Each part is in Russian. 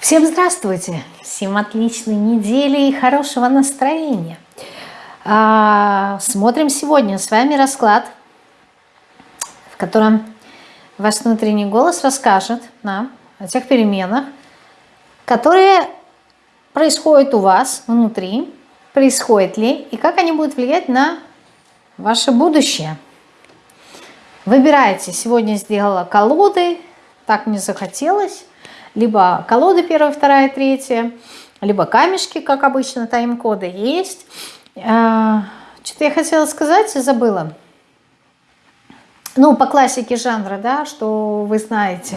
Всем здравствуйте! Всем отличной недели и хорошего настроения! А, смотрим сегодня с вами расклад, в котором ваш внутренний голос расскажет нам о тех переменах, которые происходят у вас внутри, происходят ли и как они будут влиять на ваше будущее. Выбирайте. Сегодня сделала колоды, так мне захотелось либо колоды первая, вторая, третья, либо камешки, как обычно, тайм-коды есть. А, что-то я хотела сказать и забыла. Ну, по классике жанра, да, что вы знаете,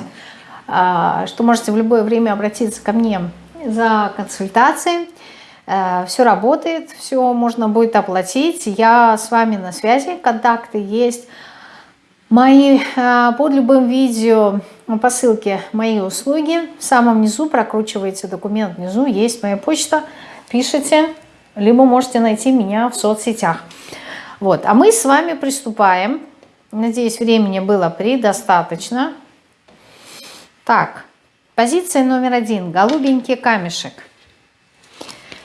а, что можете в любое время обратиться ко мне за консультацией. А, все работает, все можно будет оплатить. Я с вами на связи, контакты есть. Мои под любым видео по ссылке «Мои услуги». В самом низу прокручиваете документ, внизу есть моя почта, пишите, либо можете найти меня в соцсетях. Вот, а мы с вами приступаем. Надеюсь, времени было предостаточно. Так, позиция номер один. Голубенький камешек.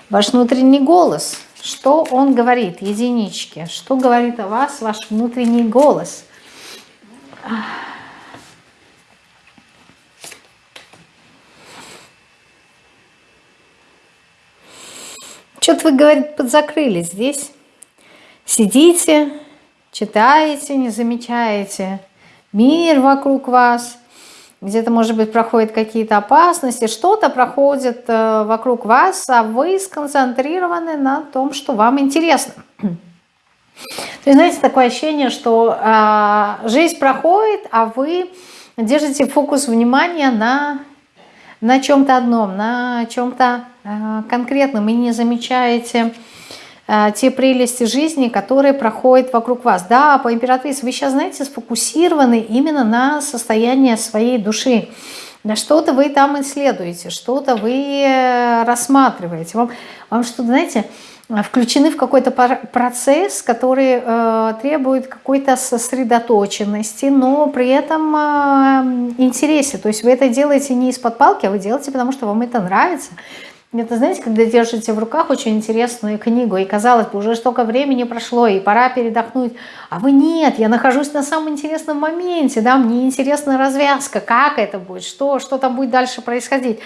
Ваш внутренний голос. Что он говорит? Единички. Что говорит о вас ваш внутренний голос? Что-то вы, говорит, подзакрыли здесь. Сидите, читаете, не замечаете мир вокруг вас. Где-то, может быть, проходят какие-то опасности, что-то проходит э, вокруг вас, а вы сконцентрированы на том, что вам интересно. То есть, знаете, такое ощущение, что э, жизнь проходит, а вы держите фокус внимания на, на чем-то одном, на чем-то конкретным и не замечаете э, те прелести жизни, которые проходят вокруг вас. Да, по императрице вы сейчас, знаете, сфокусированы именно на состоянии своей души. Что-то вы там исследуете, что-то вы э, рассматриваете. Вам, вам что-то, знаете, включены в какой-то процесс, который э, требует какой-то сосредоточенности, но при этом э, интересе. То есть вы это делаете не из-под палки, а вы делаете, потому что вам это нравится. Это, знаете, когда держите в руках очень интересную книгу, и казалось бы, уже столько времени прошло, и пора передохнуть, а вы нет, я нахожусь на самом интересном моменте, да, мне интересна развязка, как это будет, что, что там будет дальше происходить.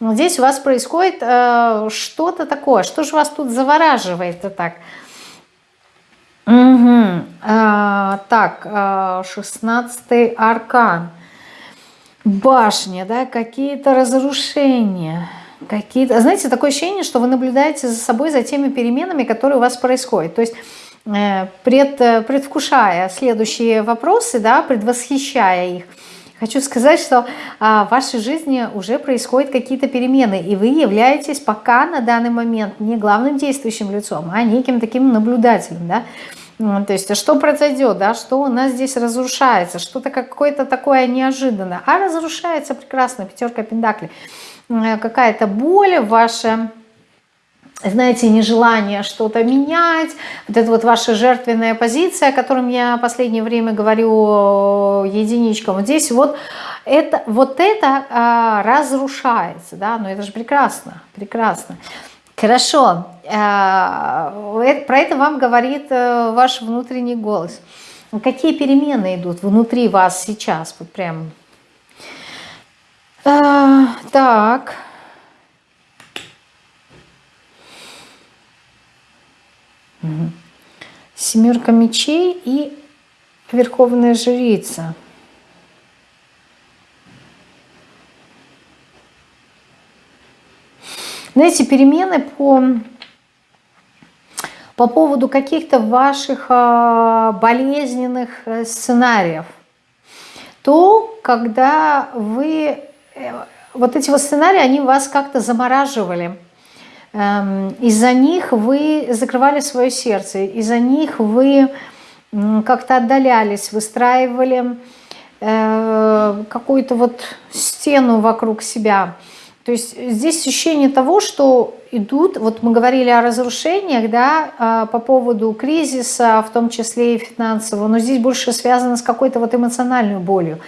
Но здесь у вас происходит э, что-то такое, что же вас тут завораживает-то так? Угу. Э, так, э, 16 аркан. Башня, да, какие-то разрушения какие-то... Знаете, такое ощущение, что вы наблюдаете за собой, за теми переменами, которые у вас происходят. То есть э, пред, предвкушая следующие вопросы, да, предвосхищая их, хочу сказать, что а, в вашей жизни уже происходят какие-то перемены, и вы являетесь пока на данный момент не главным действующим лицом, а неким таким наблюдателем, да, то есть, а что произойдет, да, что у нас здесь разрушается, что-то какое-то такое неожиданное, а разрушается прекрасно, пятерка пентаклей. Э, какая-то боль, ваше знаете, нежелание что-то менять, вот это вот ваша жертвенная позиция, о котором я в последнее время говорю единичкам, вот здесь вот это, вот это а, разрушается, да, но это же прекрасно, прекрасно. Хорошо, а, про это вам говорит ваш внутренний голос. Какие перемены идут внутри вас сейчас, вот прям а, так. Семерка мечей и Верховная Жрица. Знаете, перемены по, по поводу каких-то ваших а, болезненных э, сценариев. То, когда вы вот эти вот сценарии, они вас как-то замораживали. Эм, из-за них вы закрывали свое сердце, из-за них вы как-то отдалялись, выстраивали э, какую-то вот стену вокруг себя. То есть здесь ощущение того, что идут, вот мы говорили о разрушениях, да, а, по поводу кризиса, в том числе и финансового, но здесь больше связано с какой-то вот эмоциональной болью.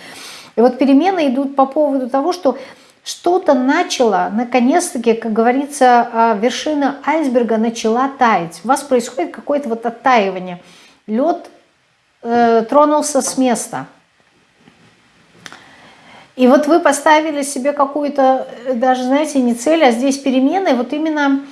И вот перемены идут по поводу того, что что-то начало, наконец-таки, как говорится, а, вершина айсберга начала таять. У вас происходит какое-то вот оттаивание. Лед э, тронулся с места. И вот вы поставили себе какую-то, э, даже, знаете, не цель, а здесь перемены, вот именно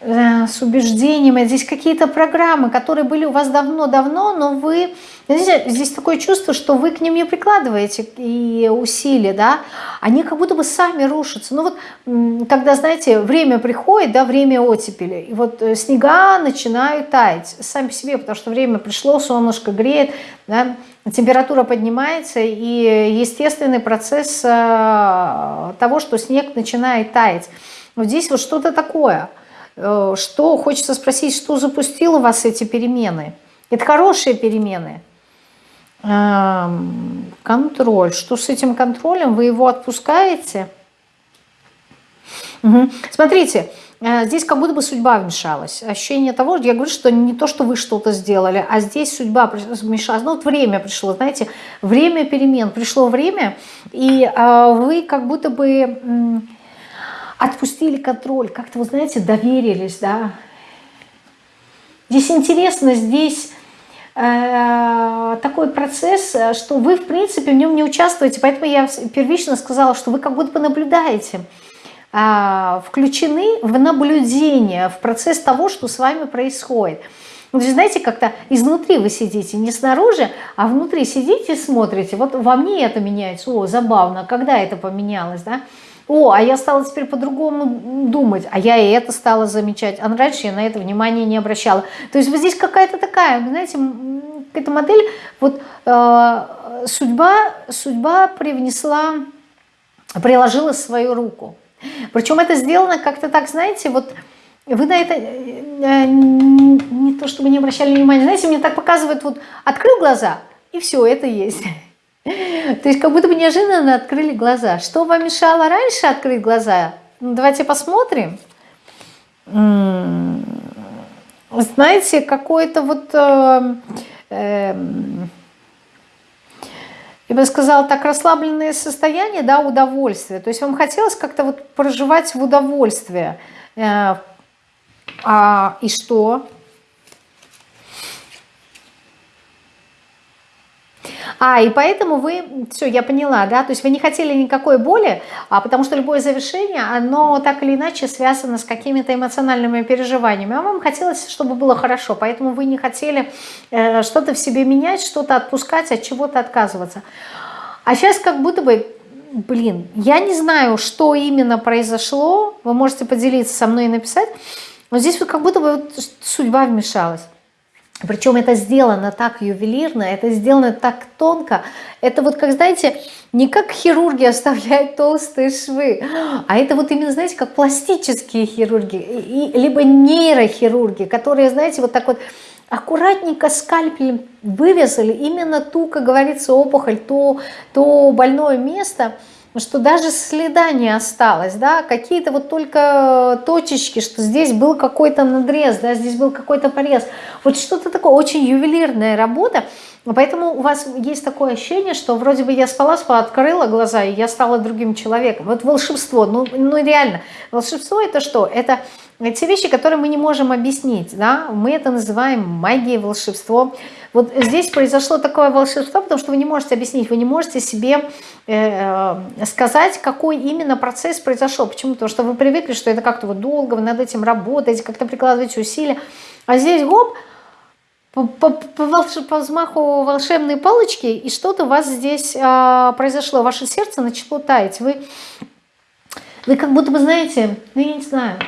с убеждением, здесь какие-то программы, которые были у вас давно-давно, но вы, здесь, здесь такое чувство, что вы к ним не прикладываете и усилия, да, они как будто бы сами рушатся. Ну вот, когда, знаете, время приходит, да, время оттепели, и вот э, снега начинают таять сами по себе, потому что время пришло, солнышко греет, да, температура поднимается, и естественный процесс э, того, что снег начинает таять. Вот здесь вот что-то такое – Э, что хочется спросить, что запустило вас эти перемены? Это хорошие перемены. Эм, контроль. Что с этим контролем? Вы его отпускаете? Угу. Смотрите, э, здесь как будто бы судьба вмешалась. Ощущение того, я говорю, что не то, что вы что-то сделали, а здесь судьба вмешалась. Ну вот время пришло, знаете, время перемен. Пришло время, и э, вы как будто бы отпустили контроль, как-то, вы знаете, доверились, да. Здесь интересно, здесь э, такой процесс, что вы, в принципе, в нем не участвуете, поэтому я первично сказала, что вы как будто бы наблюдаете, э, включены в наблюдение, в процесс того, что с вами происходит. Вот, знаете, как-то изнутри вы сидите, не снаружи, а внутри сидите и смотрите. Вот во мне это меняется. О, забавно, когда это поменялось, да? О, а я стала теперь по-другому думать, а я и это стала замечать, а раньше я на это внимание не обращала. То есть вот здесь какая-то такая, знаете, эта модель, вот э, судьба, судьба привнесла, приложила свою руку. Причем это сделано как-то так, знаете, вот вы на это э, не то чтобы не обращали внимания, знаете, мне так показывают, вот открыл глаза, и все, это есть. То есть как будто бы неожиданно открыли глаза. Что вам мешало раньше открыть глаза? Ну, давайте посмотрим. Знаете, какое-то вот... Э, э, я бы сказала, так расслабленное состояние, да, удовольствие. То есть вам хотелось как-то вот проживать в удовольствие. Э, а, и что? А, и поэтому вы, все, я поняла, да, то есть вы не хотели никакой боли, а потому что любое завершение, оно так или иначе связано с какими-то эмоциональными переживаниями, а вам хотелось, чтобы было хорошо, поэтому вы не хотели э, что-то в себе менять, что-то отпускать, от чего-то отказываться. А сейчас как будто бы, блин, я не знаю, что именно произошло, вы можете поделиться со мной и написать, но здесь вот как будто бы вот судьба вмешалась. Причем это сделано так ювелирно, это сделано так тонко. Это вот, как знаете, не как хирурги оставляют толстые швы, а это вот именно, знаете, как пластические хирурги, и, либо нейрохирурги, которые, знаете, вот так вот аккуратненько скальпелем вырезали именно ту, как говорится, опухоль, то, то больное место – что даже следа не осталось, да, какие-то вот только точечки, что здесь был какой-то надрез, да, здесь был какой-то порез. Вот что-то такое, очень ювелирная работа, поэтому у вас есть такое ощущение, что вроде бы я спала, спала, открыла глаза, и я стала другим человеком. Вот волшебство, ну, ну реально, волшебство это что? Это те вещи, которые мы не можем объяснить, да, мы это называем магией, волшебством. Вот здесь произошло такое волшебство, потому что вы не можете объяснить, вы не можете себе э, сказать, какой именно процесс произошел. Почему? Потому что вы привыкли, что это как-то вот долго, вы над этим работаете, как-то прикладываете усилия. А здесь, гоп, по, по, по, волш... по взмаху волшебной палочки, и что-то у вас здесь э, произошло. Ваше сердце начало таять. Вы, вы как будто бы знаете, ну я не знаю,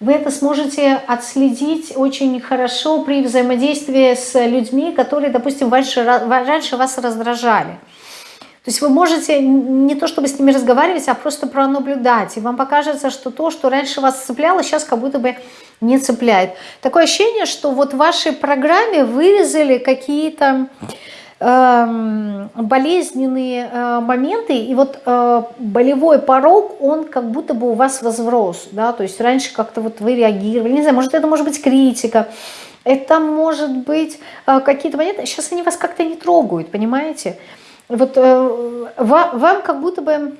вы это сможете отследить очень хорошо при взаимодействии с людьми, которые, допустим, раньше, раньше вас раздражали. То есть вы можете не то чтобы с ними разговаривать, а просто пронаблюдать. И вам покажется, что то, что раньше вас цепляло, сейчас как будто бы не цепляет. Такое ощущение, что вот в вашей программе вырезали какие-то болезненные э, моменты, и вот э, болевой порог, он как будто бы у вас возрос, да, то есть раньше как-то вот вы реагировали, не знаю, может это может быть критика, это может быть э, какие-то моменты, сейчас они вас как-то не трогают, понимаете, вот вам как будто бы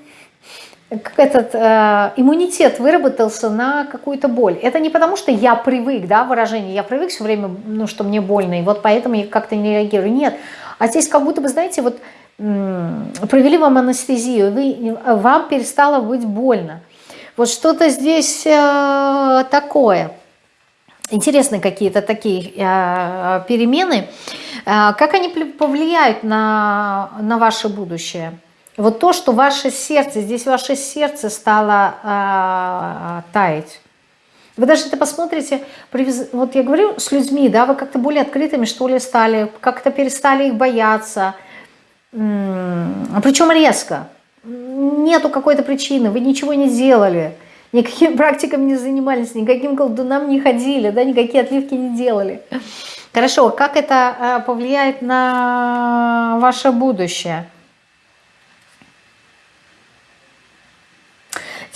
как этот э, иммунитет выработался на какую-то боль. Это не потому, что я привык, да, выражение, я привык все время, ну, что мне больно, и вот поэтому я как-то не реагирую. Нет, а здесь как будто бы, знаете, вот провели вам анестезию, вы, вам перестало быть больно. Вот что-то здесь э, такое. Интересные какие-то такие э, перемены. Э, как они повлияют на, на ваше будущее? Вот то, что ваше сердце, здесь ваше сердце стало э, таять. Вы даже это посмотрите, вот я говорю с людьми, да, вы как-то более открытыми, что ли, стали, как-то перестали их бояться. Причем резко. Нету какой-то причины, вы ничего не делали, никакими практиками не занимались, никаким колдунам не ходили, да, никакие отливки не делали. Хорошо, как это э, повлияет на ваше будущее?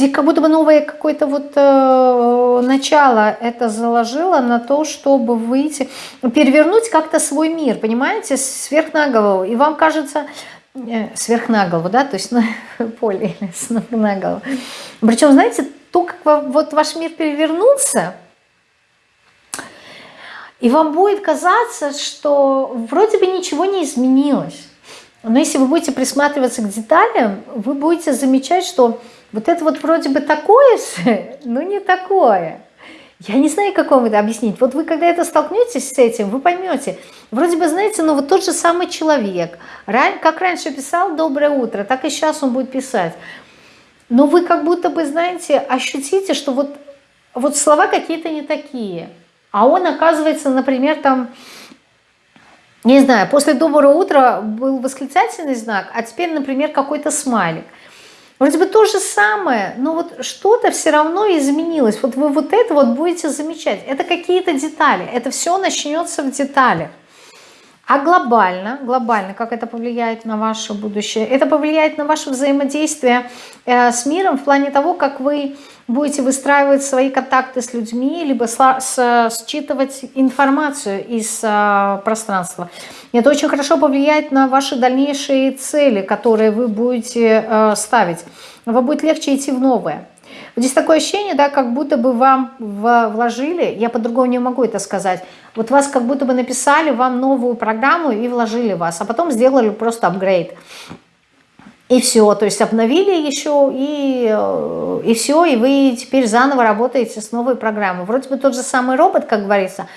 Здесь как будто бы новое какое-то вот э, начало это заложило на то, чтобы выйти, перевернуть как-то свой мир, понимаете, сверх на голову. И вам кажется, э, сверх на голову, да, то есть на поле или сверх на голову. Причем, знаете, то, как вот ваш мир перевернулся, и вам будет казаться, что вроде бы ничего не изменилось. Но если вы будете присматриваться к деталям, вы будете замечать, что вот это вот вроде бы такое же, но не такое. Я не знаю, как вам это объяснить. Вот вы, когда это столкнетесь с этим, вы поймете. Вроде бы, знаете, ну вот тот же самый человек, как раньше писал «Доброе утро», так и сейчас он будет писать. Но вы как будто бы, знаете, ощутите, что вот, вот слова какие-то не такие. А он, оказывается, например, там, не знаю, после «Доброго утра» был восклицательный знак, а теперь, например, какой-то смайлик – Вроде бы то же самое, но вот что-то все равно изменилось. Вот вы вот это вот будете замечать. Это какие-то детали. Это все начнется в деталях. А глобально, глобально, как это повлияет на ваше будущее? Это повлияет на ваше взаимодействие э, с миром в плане того, как вы будете выстраивать свои контакты с людьми, либо считывать информацию из э, пространства. Это очень хорошо повлияет на ваши дальнейшие цели, которые вы будете э, ставить. Вам будет легче идти в новое. Здесь такое ощущение, да, как будто бы вам вложили, я по-другому не могу это сказать, вот вас как будто бы написали вам новую программу и вложили вас, а потом сделали просто апгрейд. И все, то есть обновили еще, и, э, и все, и вы теперь заново работаете с новой программой. Вроде бы тот же самый робот, как говорится,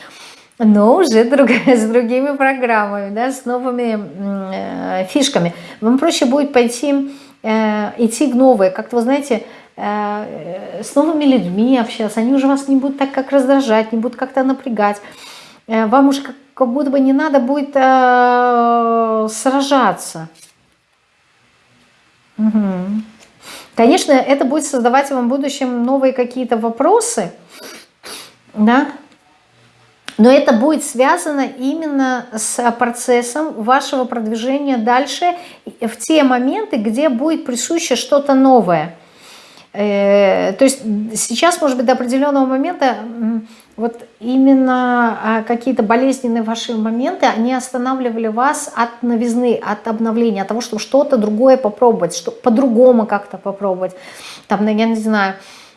но уже друг, с другими программами, да, с новыми э, фишками. Вам проще будет пойти, э, идти в новые, как-то, вы знаете, э, с новыми людьми общаться, они уже вас не будут так как раздражать, не будут как-то напрягать. Э, вам уже как, как будто бы не надо будет э, сражаться. Угу. Конечно, это будет создавать вам в будущем новые какие-то вопросы, да, но это будет связано именно с процессом вашего продвижения дальше в те моменты, где будет присуще что-то новое. Э, то есть сейчас, может быть, до определенного момента вот именно а, какие-то болезненные ваши моменты, они останавливали вас от новизны, от обновления, от того, чтобы что-то другое попробовать, что по-другому как-то попробовать. Там, ну, я не знаю,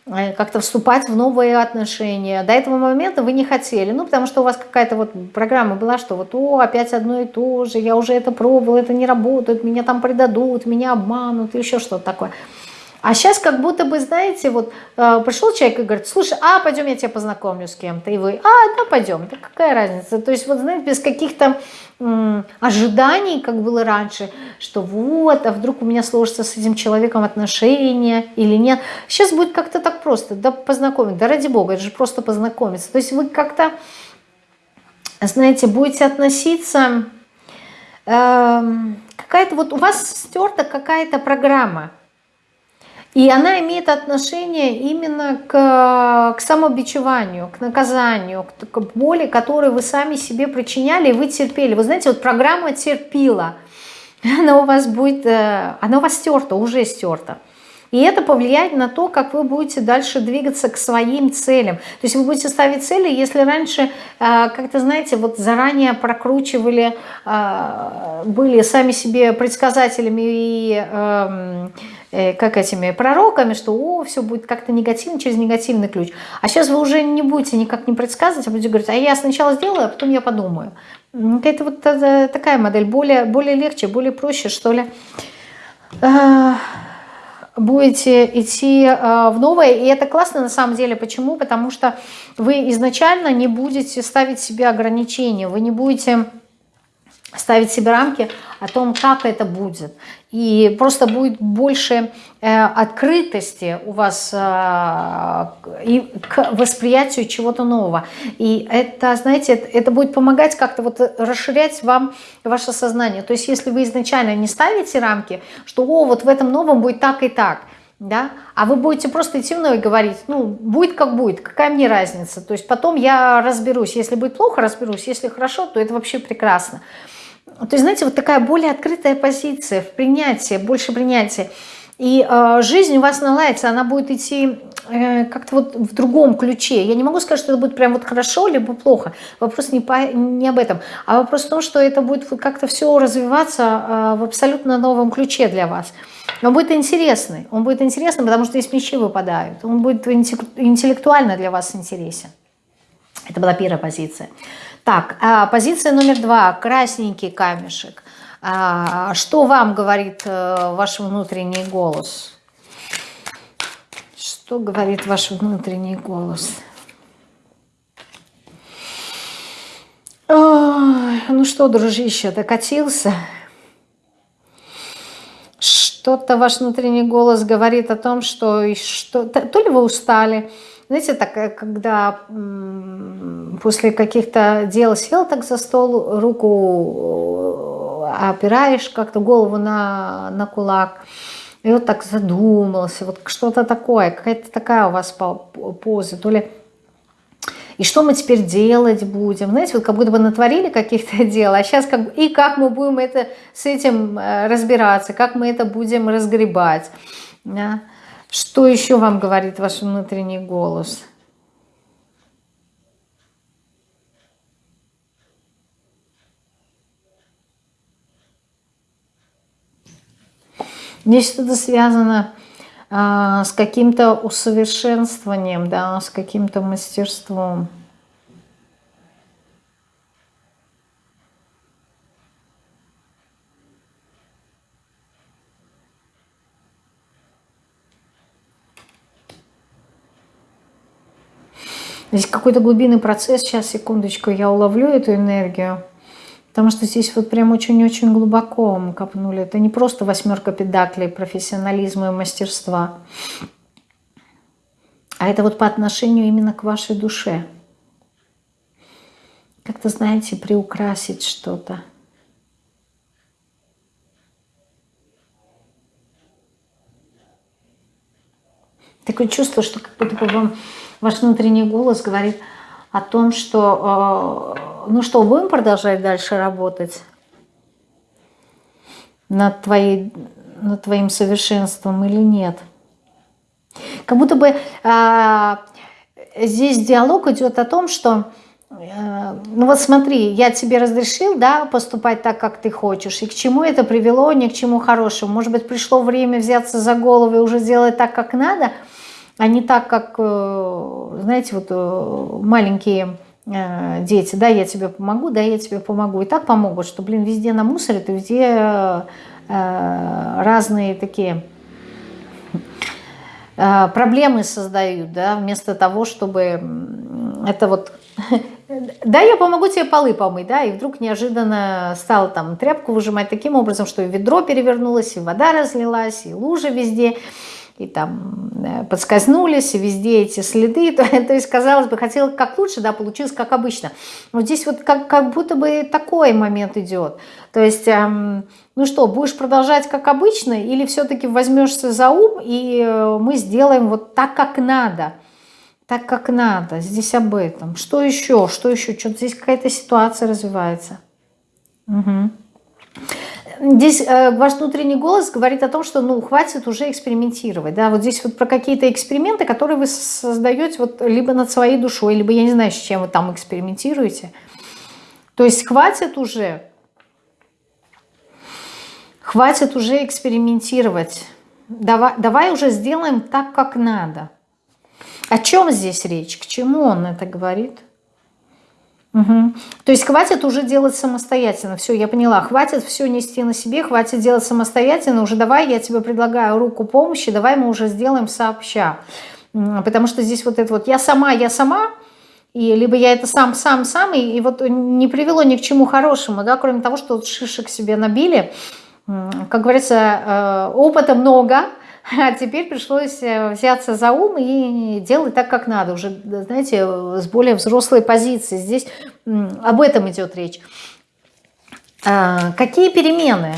э, как-то вступать в новые отношения. До этого момента вы не хотели, ну, потому что у вас какая-то вот программа была, что вот, о, опять одно и то же, я уже это пробовал, это не работает, меня там предадут, меня обманут, еще что-то такое. А сейчас как будто бы, знаете, вот э, пришел человек и говорит, слушай, а пойдем я тебя познакомлю с кем-то. И вы, а, да, пойдем. Да какая разница? То есть вот, знаете, без каких-то ожиданий, как было раньше, что вот, а вдруг у меня сложится с этим человеком отношения или нет. Сейчас будет как-то так просто, да познакомить, да ради бога, это же просто познакомиться. То есть вы как-то, знаете, будете относиться... Э, какая-то вот у вас стерта какая-то программа, и она имеет отношение именно к, к самобичеванию, к наказанию, к, к боли, которую вы сами себе причиняли, и вы терпели. Вы знаете, вот программа терпила, она у вас будет, э, она у вас стерта, уже стерта. И это повлияет на то, как вы будете дальше двигаться к своим целям. То есть вы будете ставить цели, если раньше, э, как-то, знаете, вот заранее прокручивали, э, были сами себе предсказателями и эм, э, как этими пророками, что о, все будет как-то негативно через негативный ключ. А сейчас вы уже не будете никак не предсказывать, а будете говорить, а я сначала сделаю, а потом я подумаю. Это вот такая модель, более, более легче, более проще, что ли будете идти э, в новое. И это классно на самом деле. Почему? Потому что вы изначально не будете ставить себе ограничения. Вы не будете ставить себе рамки о том, как это будет. И просто будет больше э, открытости у вас э, и к восприятию чего-то нового. И это, знаете, это, это будет помогать как-то вот расширять вам ваше сознание. То есть если вы изначально не ставите рамки, что о, вот в этом новом будет так и так, да, а вы будете просто идти мной и говорить, ну, будет как будет, какая мне разница, то есть потом я разберусь, если будет плохо, разберусь, если хорошо, то это вообще прекрасно. То есть, знаете, вот такая более открытая позиция в принятии, больше принятия. И э, жизнь у вас наладится, она будет идти э, как-то вот в другом ключе. Я не могу сказать, что это будет прям вот хорошо, либо плохо. Вопрос не, по, не об этом. А вопрос в том, что это будет как-то все развиваться э, в абсолютно новом ключе для вас. Он будет интересный. Он будет интересный, потому что здесь мечи выпадают. Он будет интеллектуально для вас интересен. Это была первая позиция. Так, а, позиция номер два. Красненький камешек. А, что вам говорит э, ваш внутренний голос? Что говорит ваш внутренний голос? Ой, ну что, дружище, докатился? Что-то ваш внутренний голос говорит о том, что, что то ли вы устали, знаете, так, э, когда после каких-то дел сел так за стол, руку э, опираешь, как-то голову на, на кулак, и вот так задумался, вот что-то такое, какая-то такая у вас поза, то ли и что мы теперь делать будем? Знаете, вот как будто бы натворили каких-то дел, а сейчас как и как мы будем это, с этим э, разбираться, как мы это будем разгребать. Да? Что еще вам говорит ваш внутренний голос? Здесь что-то связано а, с каким-то усовершенствованием, да, с каким-то мастерством. Здесь какой-то глубинный процесс, сейчас, секундочку, я уловлю эту энергию. Потому что здесь вот прям очень-очень глубоко мы копнули. Это не просто восьмерка педаклей профессионализма и мастерства. А это вот по отношению именно к вашей душе. Как-то, знаете, приукрасить что-то. Такое чувство, что как будто бы вам ваш внутренний голос говорит о том, что, э, ну что, будем продолжать дальше работать над, твоей, над твоим совершенством или нет. Как будто бы э, здесь диалог идет о том, что э, ну вот смотри, я тебе разрешил, да, поступать так, как ты хочешь, и к чему это привело, ни к чему хорошему. Может быть, пришло время взяться за голову и уже сделать так, как надо – а не так, как, э, знаете, вот э, маленькие э, дети, да, я тебе помогу, да, я тебе помогу. И так помогут, что, блин, везде намусорят, и везде разные такие проблемы создают, да, вместо того, чтобы это вот... Да, я помогу тебе полы помыть, да, и вдруг неожиданно стал там тряпку выжимать таким образом, что и ведро перевернулось, и вода разлилась, и лужи везде и там э, подскользнулись, и везде эти следы. То, то есть, казалось бы, хотел как лучше, да, получилось как обычно. Но здесь вот как, как будто бы такой момент идет. То есть, эм, ну что, будешь продолжать как обычно, или все-таки возьмешься за ум, и э, мы сделаем вот так, как надо. Так, как надо. Здесь об этом. Что еще? Что еще? Что-то здесь какая-то ситуация развивается. Угу. Здесь э, ваш внутренний голос говорит о том, что ну хватит уже экспериментировать, да, вот здесь вот про какие-то эксперименты, которые вы создаете вот либо над своей душой, либо я не знаю, с чем вы там экспериментируете. То есть хватит уже, хватит уже экспериментировать. Давай, давай уже сделаем так, как надо. О чем здесь речь? К чему он это говорит? Угу. То есть хватит уже делать самостоятельно. Все, я поняла. Хватит все нести на себе, хватит делать самостоятельно. Уже давай, я тебе предлагаю руку помощи, давай мы уже сделаем сообща. Потому что здесь вот это вот я сама, я сама, и либо я это сам, сам, сам, и, и вот не привело ни к чему хорошему, да, кроме того, что вот шишек себе набили. Как говорится, э, опыта много, а теперь пришлось э, взяться за ум и делать так, как надо, уже, знаете, с более взрослой позиции. Здесь об этом идет речь. А, какие перемены?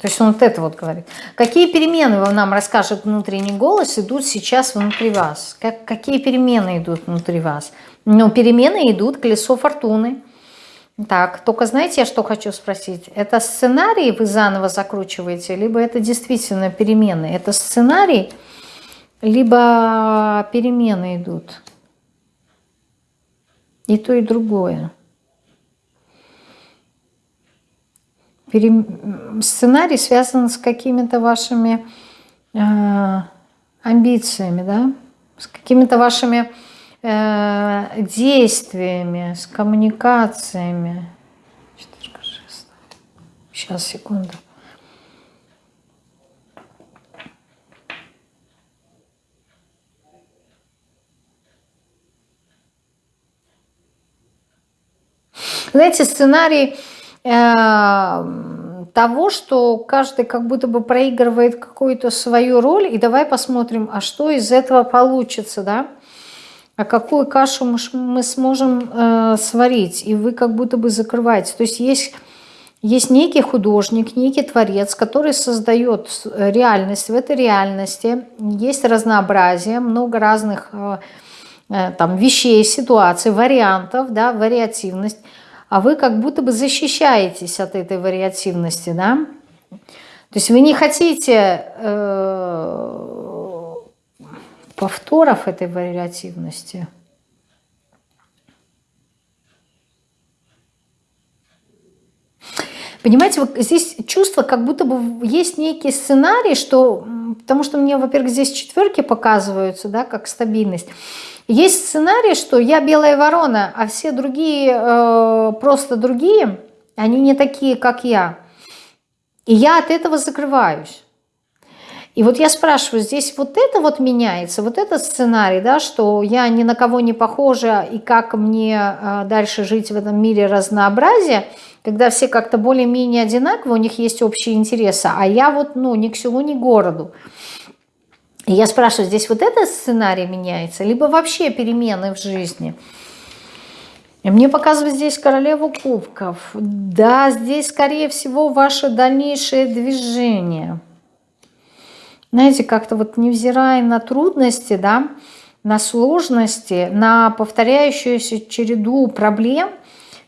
То есть он вот это вот говорит. Какие перемены вам нам расскажет внутренний голос идут сейчас внутри вас? Как, какие перемены идут внутри вас? Ну, перемены идут, колесо фортуны. Так, только знаете, я что хочу спросить? Это сценарий вы заново закручиваете, либо это действительно перемены? Это сценарий, либо перемены идут? И то, и другое. Пере... Сценарий связан с какими-то вашими э, амбициями, да? С какими-то вашими Э, действиями, с коммуникациями. Сейчас, секунду. Знаете, сценарий э, того, что каждый как будто бы проигрывает какую-то свою роль, и давай посмотрим, а что из этого получится, да? А какую кашу мы сможем э, сварить, и вы как будто бы закрываете. То есть есть, есть некий художник, некий творец, который создает реальность. В этой реальности есть разнообразие, много разных э, э, там, вещей, ситуаций, вариантов, да, вариативность. А вы как будто бы защищаетесь от этой вариативности, да. То есть вы не хотите... Э, повторов этой вариативности. Понимаете, вот здесь чувство, как будто бы есть некий сценарий, что, потому что мне, во-первых, здесь четверки показываются, да, как стабильность. Есть сценарий, что я белая ворона, а все другие э, просто другие, они не такие, как я. И я от этого закрываюсь. И вот я спрашиваю, здесь вот это вот меняется, вот этот сценарий, да, что я ни на кого не похожа, и как мне а, дальше жить в этом мире разнообразия, когда все как-то более-менее одинаковы, у них есть общие интересы, а я вот, ну, ни к селу, ни к городу. И я спрашиваю, здесь вот этот сценарий меняется, либо вообще перемены в жизни? Мне показывают здесь королеву кубков. Да, здесь, скорее всего, ваше дальнейшее движение – знаете, как-то вот невзирая на трудности, да, на сложности, на повторяющуюся череду проблем,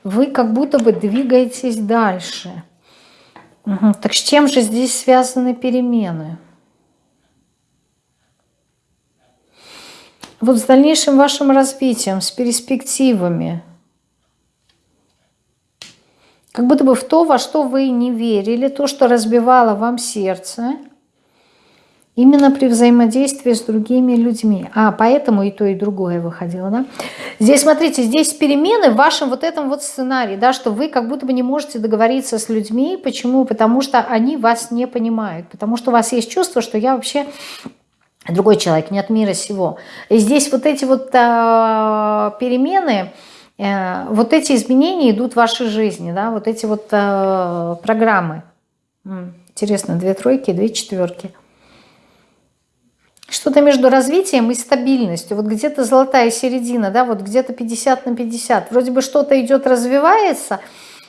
вы как будто бы двигаетесь дальше. Угу. Так с чем же здесь связаны перемены? Вот с дальнейшим вашим развитием, с перспективами. Как будто бы в то, во что вы не верили, то, что разбивало вам сердце – Именно при взаимодействии с другими людьми. А, поэтому и то, и другое выходило, да? Здесь, смотрите, здесь перемены в вашем вот этом вот сценарии, да, что вы как будто бы не можете договориться с людьми. Почему? Потому что они вас не понимают. Потому что у вас есть чувство, что я вообще другой человек, не от мира сего. И здесь вот эти вот э, перемены, э, вот эти изменения идут в вашей жизни, да, вот эти вот э, программы. Интересно, две тройки, две четверки. Что-то между развитием и стабильностью. Вот где-то золотая середина, да, вот где-то 50 на 50. Вроде бы что-то идет, развивается,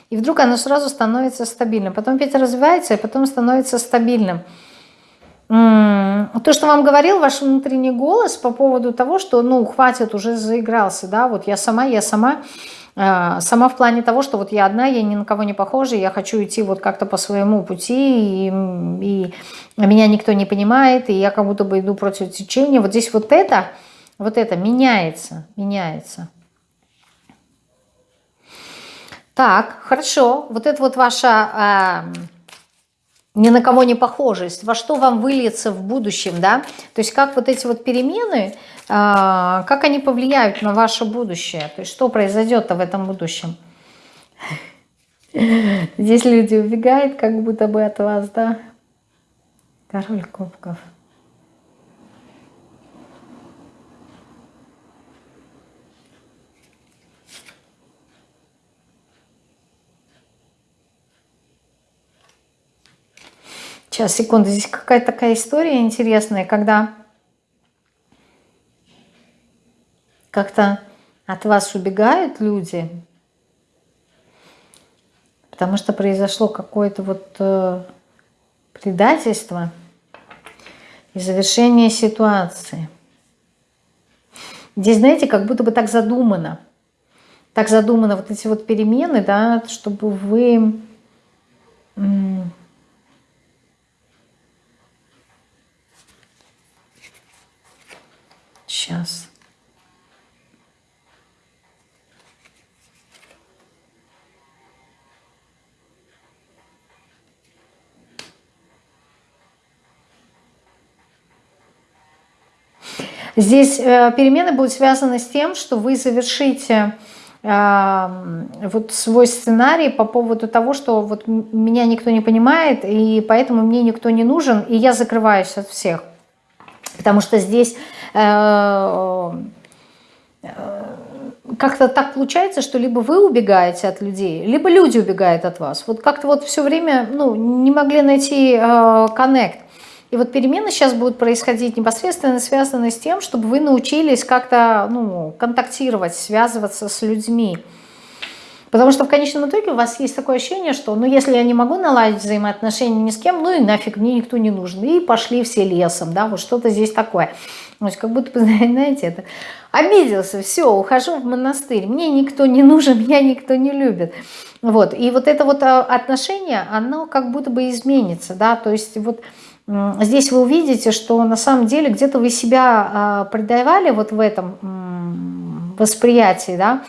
и вдруг оно сразу становится стабильным. Потом опять развивается, и потом становится стабильным. То, что вам говорил ваш внутренний голос по поводу того, что, ну, хватит, уже заигрался, да, вот я сама, я сама. Э, сама в плане того, что вот я одна, я ни на кого не похожа, я хочу идти вот как-то по своему пути, и, и меня никто не понимает, и я как будто бы иду против течения. Вот здесь вот это, вот это меняется, меняется. Так, хорошо. Вот это вот ваша э, ни на кого не похожесть. Во что вам выльется в будущем, да? То есть как вот эти вот перемены, э, как они повлияют на ваше будущее? То есть что произойдет в этом будущем? Здесь люди убегают как будто бы от вас, да? Король кубков. Сейчас, секунду, здесь какая-то такая история интересная, когда как-то от вас убегают люди, потому что произошло какое-то вот э, предательство и завершение ситуации. Здесь, знаете, как будто бы так задумано. Так задумано вот эти вот перемены, да, чтобы вы Сейчас. Здесь э, перемены будут связаны с тем, что вы завершите э, вот свой сценарий по поводу того, что вот меня никто не понимает, и поэтому мне никто не нужен, и я закрываюсь от всех. Потому что здесь как-то так получается, что либо вы убегаете от людей, либо люди убегают от вас. Вот как-то вот все время ну, не могли найти э, коннект. И вот перемены сейчас будут происходить непосредственно связанные с тем, чтобы вы научились как-то ну, контактировать, связываться с людьми. Потому что в конечном итоге у вас есть такое ощущение, что ну если я не могу наладить взаимоотношения ни с кем, ну и нафиг, мне никто не нужен. И пошли все лесом, да, вот что-то здесь такое. То есть как будто знаете, это обиделся, все, ухожу в монастырь, мне никто не нужен, меня никто не любит. Вот, и вот это вот а, отношение, оно как будто бы изменится, да, то есть вот здесь вы увидите, что на самом деле где-то вы себя а, предавали вот в этом восприятии, да,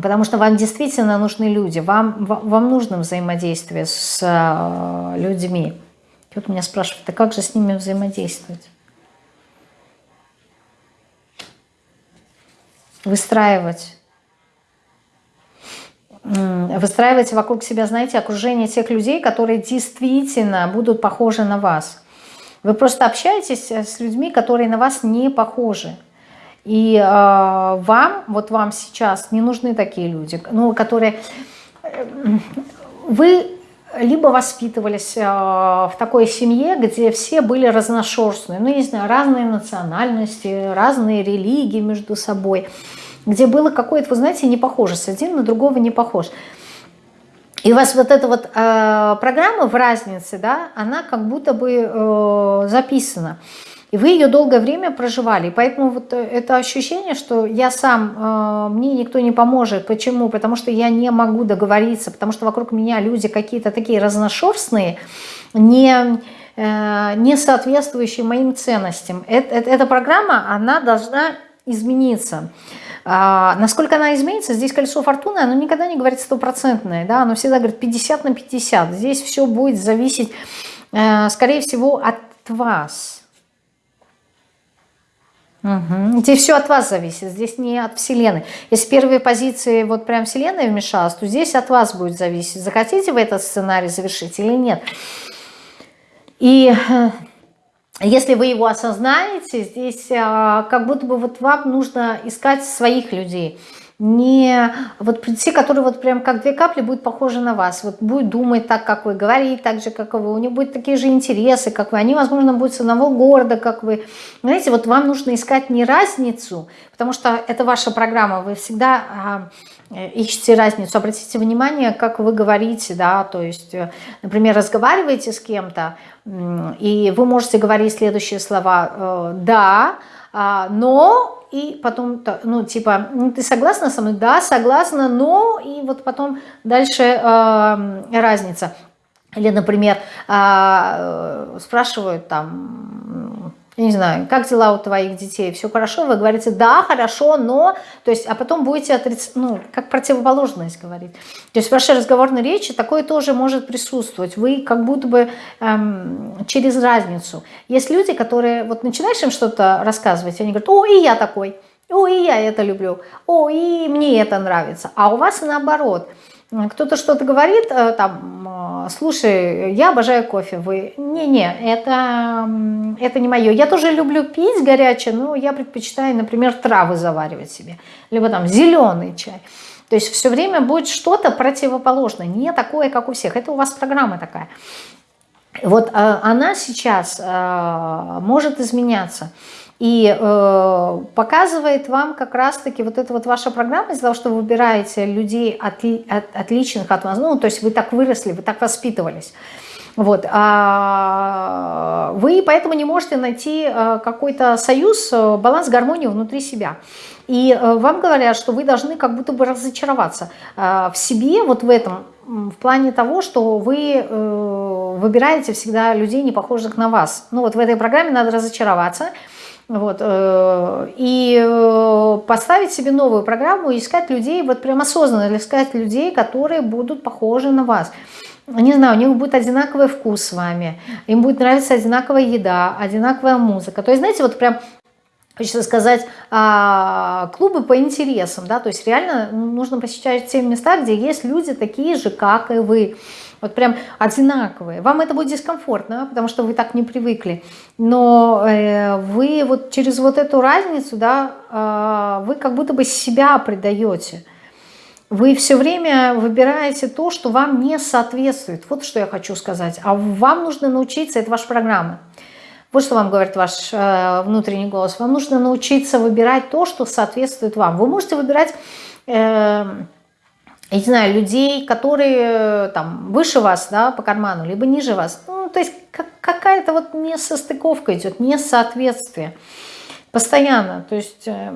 Потому что вам действительно нужны люди, вам, вам нужно взаимодействие с э, людьми. Тут меня спрашивают, а как же с ними взаимодействовать? Выстраивать. Выстраивать вокруг себя, знаете, окружение тех людей, которые действительно будут похожи на вас. Вы просто общаетесь с людьми, которые на вас не похожи. И э, вам, вот вам сейчас не нужны такие люди, ну, которые... Э, вы либо воспитывались э, в такой семье, где все были разношерстные, ну, не знаю, разные национальности, разные религии между собой, где было какое-то, вы знаете, не похожесть, один на другого не похож. И у вас вот эта вот э, программа в разнице, да, она как будто бы э, записана. И вы ее долгое время проживали. Поэтому вот э, это ощущение, что я сам, э, мне никто не поможет. Почему? Потому что я не могу договориться, потому что вокруг меня люди какие-то такие разношерстные, не, э, не соответствующие моим ценностям. Это, это, эта программа, она должна измениться. А, насколько она изменится, здесь колесо фортуны, оно никогда не говорит стопроцентное, да, оно всегда говорит 50 на 50. Здесь все будет зависеть, э, скорее всего, от вас. Угу. Здесь все от вас зависит, здесь не от Вселенной. Если в первой позиции вот прям Вселенная вмешалась, то здесь от вас будет зависеть, захотите вы этот сценарий завершить или нет. И э, если вы его осознаете, здесь э, как будто бы вот вам нужно искать своих людей – не вот те, которые вот прям как две капли будут похожи на вас, вот будет думать так, как вы, говорить так же, как вы, у них будут такие же интересы, как вы, они, возможно, будут с одного города, как вы. Знаете, вот вам нужно искать не разницу, потому что это ваша программа, вы всегда а, ищете разницу. Обратите внимание, как вы говорите, да, то есть, э, например, разговариваете с кем-то, и вы можете говорить следующие слова «да», а, но и потом, ну, типа, ну, ты согласна со мной? Да, согласна, но, и вот потом дальше э, разница. Или, например, э, спрашивают там, я не знаю, как дела у твоих детей, все хорошо, вы говорите, да, хорошо, но, то есть, а потом будете отрицать, ну, как противоположность говорить. То есть в вашей разговорной речи такое тоже может присутствовать. Вы как будто бы эм, через разницу. Есть люди, которые, вот начинаешь им что-то рассказывать, они говорят, о, и я такой, о, и я это люблю, о, и мне это нравится. А у вас наоборот – кто-то что-то говорит, э, там, э, слушай, я обожаю кофе, вы, не-не, это, это не мое. Я тоже люблю пить горячее, но я предпочитаю, например, травы заваривать себе, либо там зеленый чай. То есть все время будет что-то противоположное, не такое, как у всех. Это у вас программа такая. Вот э, она сейчас может изменяться и э, показывает вам как раз-таки вот эта вот ваша программа из-за того, что вы выбираете людей от, от, отличных от вас, ну, то есть вы так выросли, вы так воспитывались. Вот, а вы поэтому не можете найти э, какой-то союз, э, баланс, гармонию внутри себя. И э, вам говорят, что вы должны как будто бы разочароваться в себе, вот в этом, в плане того, что вы выбираете всегда людей, не похожих на вас. Ну вот в этой программе надо разочароваться, вот, э, и э, поставить себе новую программу искать людей, вот прям осознанно искать людей, которые будут похожи на вас. Не знаю, у них будет одинаковый вкус с вами, им будет нравиться одинаковая еда, одинаковая музыка. То есть, знаете, вот прям хочется сказать, а, клубы по интересам, да, то есть реально нужно посещать те места, где есть люди такие же, как и вы вот прям одинаковые. Вам это будет дискомфортно, потому что вы так не привыкли. Но э, вы вот через вот эту разницу, да, э, вы как будто бы себя предаете. Вы все время выбираете то, что вам не соответствует. Вот что я хочу сказать. А вам нужно научиться, это ваша программа. Вот что вам говорит ваш э, внутренний голос. Вам нужно научиться выбирать то, что соответствует вам. Вы можете выбирать... Э, я не знаю, людей, которые э, там выше вас, да, по карману, либо ниже вас. Ну, то есть как, какая-то вот несостыковка идет, несоответствие. Постоянно. То есть, э,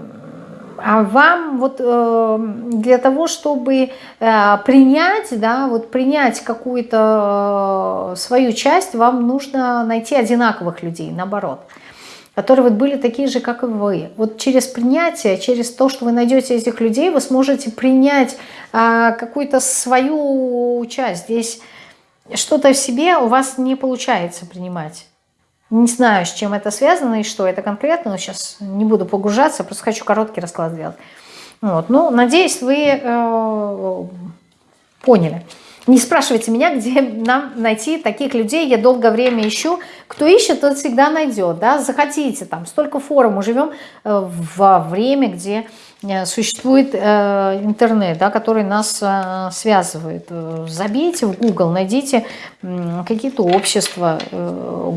а вам вот э, для того, чтобы э, принять, да, вот принять какую-то э, свою часть, вам нужно найти одинаковых людей, наоборот которые вот были такие же, как и вы. Вот через принятие, через то, что вы найдете этих людей, вы сможете принять а, какую-то свою часть. Здесь что-то в себе у вас не получается принимать. Не знаю, с чем это связано и что это конкретно, но сейчас не буду погружаться, просто хочу короткий расклад сделать. Вот. Ну, надеюсь, вы э, поняли. Не спрашивайте меня, где нам найти таких людей. Я долгое время ищу. Кто ищет, тот всегда найдет. Да? Заходите, там столько форумов. Живем э, во время, где существует э, интернет, да, который нас э, связывает. Забейте в Google, найдите какие-то общества,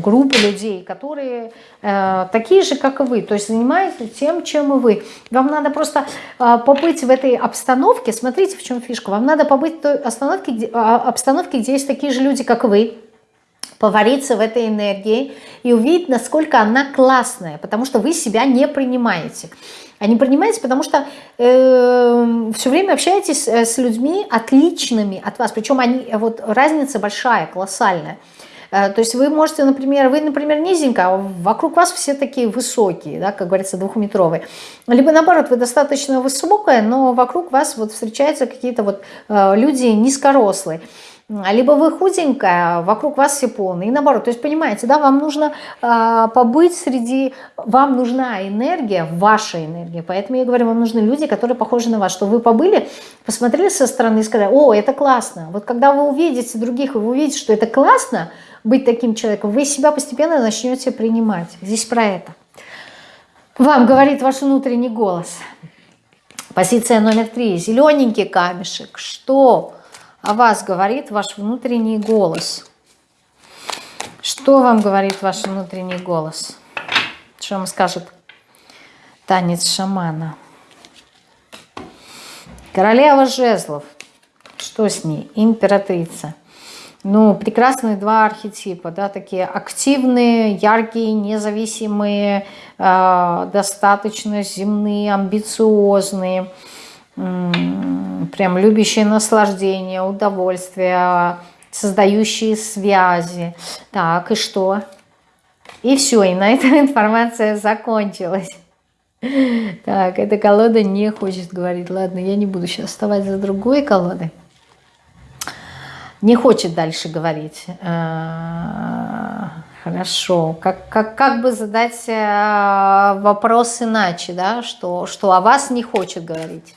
группы людей, которые такие же, как и вы, то есть занимаются тем, чем и вы. Вам надо просто побыть в этой обстановке, смотрите, в чем фишка, вам надо побыть в той обстановке, а, обстановке, где есть такие же люди, как вы, повариться в этой энергии и увидеть, насколько она классная, потому что вы себя не принимаете. Не принимаете, потому что э, все время общаетесь э, с людьми отличными от вас, причем они, вот разница большая, колоссальная. Э, то есть вы можете, например, вы, например, низенько, а вокруг вас все такие высокие, да, как говорится, двухметровые. Либо наоборот, вы достаточно высокая, но вокруг вас вот встречаются какие-то вот э, люди низкорослые либо вы худенькая, вокруг вас все полные. И наоборот, то есть понимаете, да, вам нужно э, побыть среди, вам нужна энергия, ваша энергия. Поэтому я говорю, вам нужны люди, которые похожи на вас, что вы побыли, посмотрели со стороны и сказали, о, это классно. Вот когда вы увидите других, вы увидите, что это классно быть таким человеком, вы себя постепенно начнете принимать. Здесь про это. Вам говорит ваш внутренний голос. Позиция номер три. Зелененький камешек. Что? О вас говорит ваш внутренний голос? Что вам говорит ваш внутренний голос? Что вам скажет танец шамана? Королева жезлов. Что с ней? Императрица. Ну, прекрасные два архетипа, да, такие активные, яркие, независимые, э, достаточно земные, амбициозные, прям любящие наслаждение, удовольствие, создающие связи. Так, и что? И все, и на этом информация закончилась. Так, эта колода не хочет говорить. Ладно, я не буду сейчас вставать за другой колодой. Не хочет дальше говорить. А, хорошо. Как, как, как бы задать а, вопрос иначе, да? Что, что о вас не хочет говорить.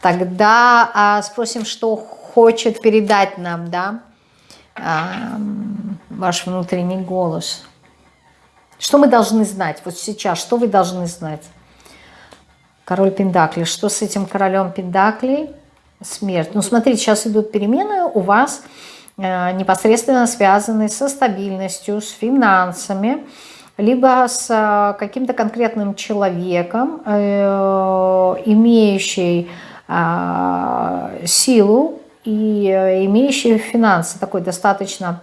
Тогда а, спросим, что хочет передать нам, да, а, ваш внутренний голос. Что мы должны знать вот сейчас? Что вы должны знать? Король Пендакли. Что с этим королем Пендаклей? Смерть. Ну, смотрите, сейчас идут перемены у вас э, непосредственно связанные со стабильностью, с финансами, либо с э, каким-то конкретным человеком, э, имеющий силу и э, имеющий финансы, такой достаточно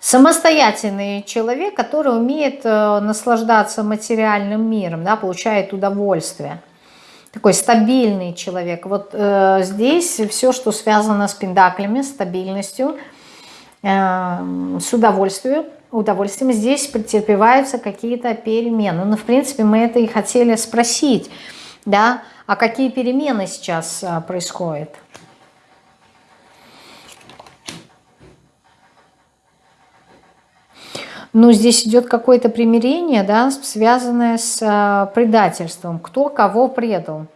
самостоятельный человек, который умеет э, наслаждаться материальным миром, да, получает удовольствие. Такой стабильный человек. Вот э, здесь все, что связано с пендаклями, стабильностью, э, с удовольствием, удовольствием, здесь претерпеваются какие-то перемены. Ну, в принципе, мы это и хотели спросить, да, а какие перемены сейчас а, происходят? Ну, здесь идет какое-то примирение, да, связанное с а, предательством. Кто кого предал?